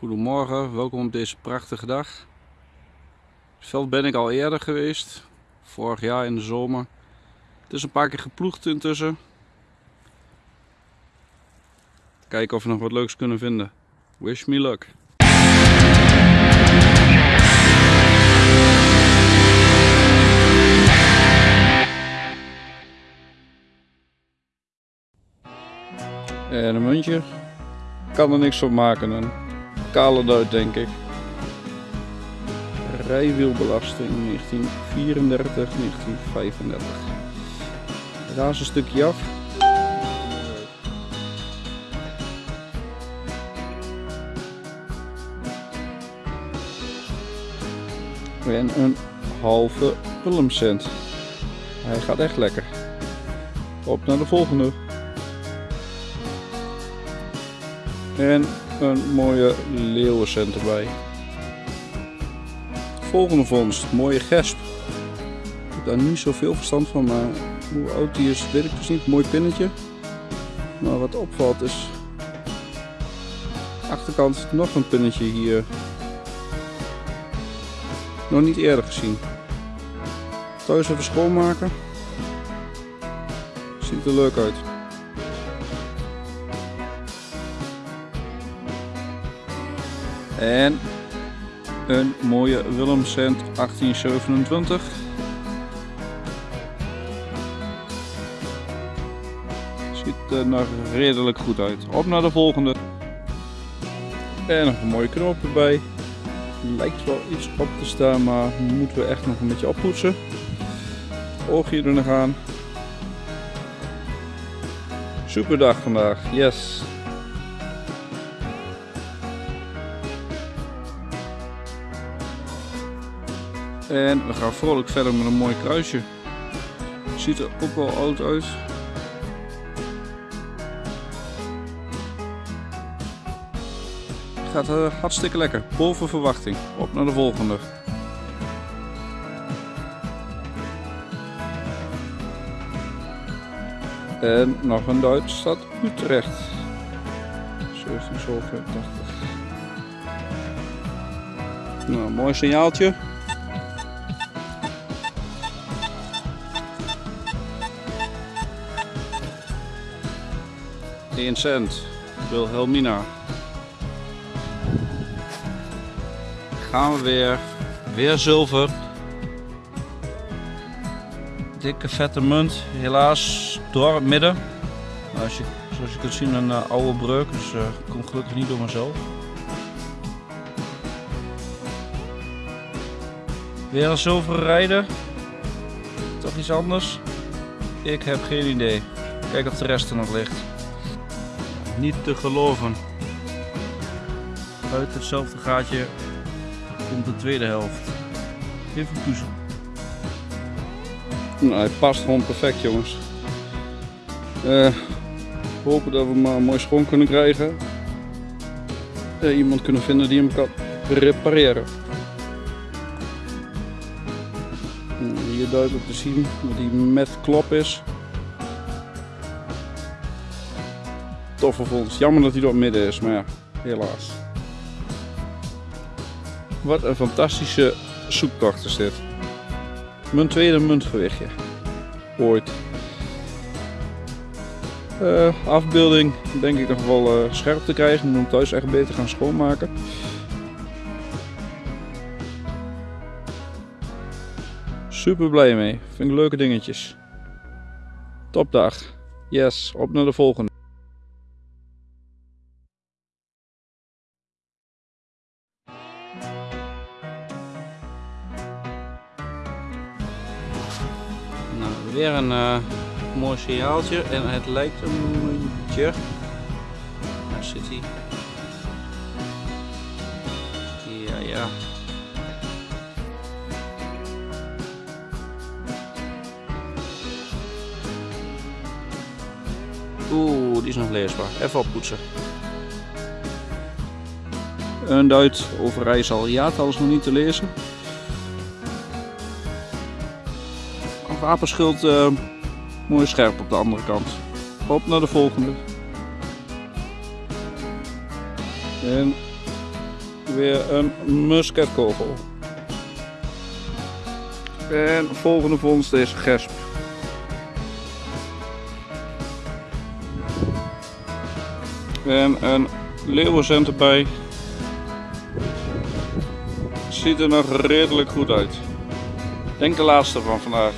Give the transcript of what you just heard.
Goedemorgen, welkom op deze prachtige dag. Het veld ben ik al eerder geweest, vorig jaar in de zomer. Het is een paar keer geploegd intussen. Kijken of we nog wat leuks kunnen vinden. Wish me luck. En een muntje. Kan er niks van maken. Een kale duit denk ik. Rijwielbelasting 1934, 1935. Raas een stukje af. En een halve Willemcent. Hij gaat echt lekker. Op naar de volgende. En een mooie leeuwencent erbij. Volgende vondst, mooie gesp. Ik heb daar niet zoveel verstand van, maar hoe oud die is weet ik dus niet. Mooi pinnetje. Maar wat opvalt is achterkant nog een pinnetje hier. Nog niet eerder gezien. Thuis even schoonmaken. Ziet er leuk uit. En een mooie Willemcent 1827. Ziet er nog redelijk goed uit. Op naar de volgende. En nog een mooie knoop erbij. Lijkt wel iets op te staan, maar moeten we echt nog een beetje oppoetsen. Oogje er nog aan. Super dag vandaag, yes. En we gaan vrolijk verder met een mooi kruisje. Ziet er ook wel oud uit. Gaat uh, hartstikke lekker. Boven verwachting. Op naar de volgende. En nog een Duits stad Utrecht. 1787. Nou, mooi signaaltje. 1 cent. Wilhelmina. Gaan we weer. Weer zilver. Dikke vette munt. Helaas door het midden. Als je, zoals je kunt zien een uh, oude breuk. Dus uh, komt gelukkig niet door mezelf. Weer een zilveren rijder. Toch iets anders? Ik heb geen idee. Kijk of de rest er nog ligt niet te geloven. Uit hetzelfde gaatje komt de tweede helft. Even puzzel. Nou, hij past gewoon perfect jongens. Uh, hopen dat we hem maar mooi schoon kunnen krijgen. Uh, iemand kunnen vinden die hem kan repareren. Hier duidelijk te zien dat hij met klop is. Toffe vondst. Jammer dat hij door het midden is, maar ja, helaas. Wat een fantastische zoektocht is dit. Mijn tweede muntgewichtje. Ooit. Uh, afbeelding denk ik nog wel uh, scherp te krijgen. Moet hem thuis echt beter gaan schoonmaken. Super blij mee. Vind ik leuke dingetjes. Topdag. Yes, op naar de volgende. Weer een uh, mooi signaaltje en het lijkt een muntje. Daar zit hij. Ja, ja. Oeh, die is nog leesbaar. Even oppoetsen. Een Duit over Rijssel. Ja, is nog niet te lezen. Wapenschild uh, mooi scherp op de andere kant. Op naar de volgende. En weer een musketkogel. En volgende vondst is gesp. En een leeuwencent erbij. Ziet er nog redelijk goed uit. Denk de laatste van vandaag.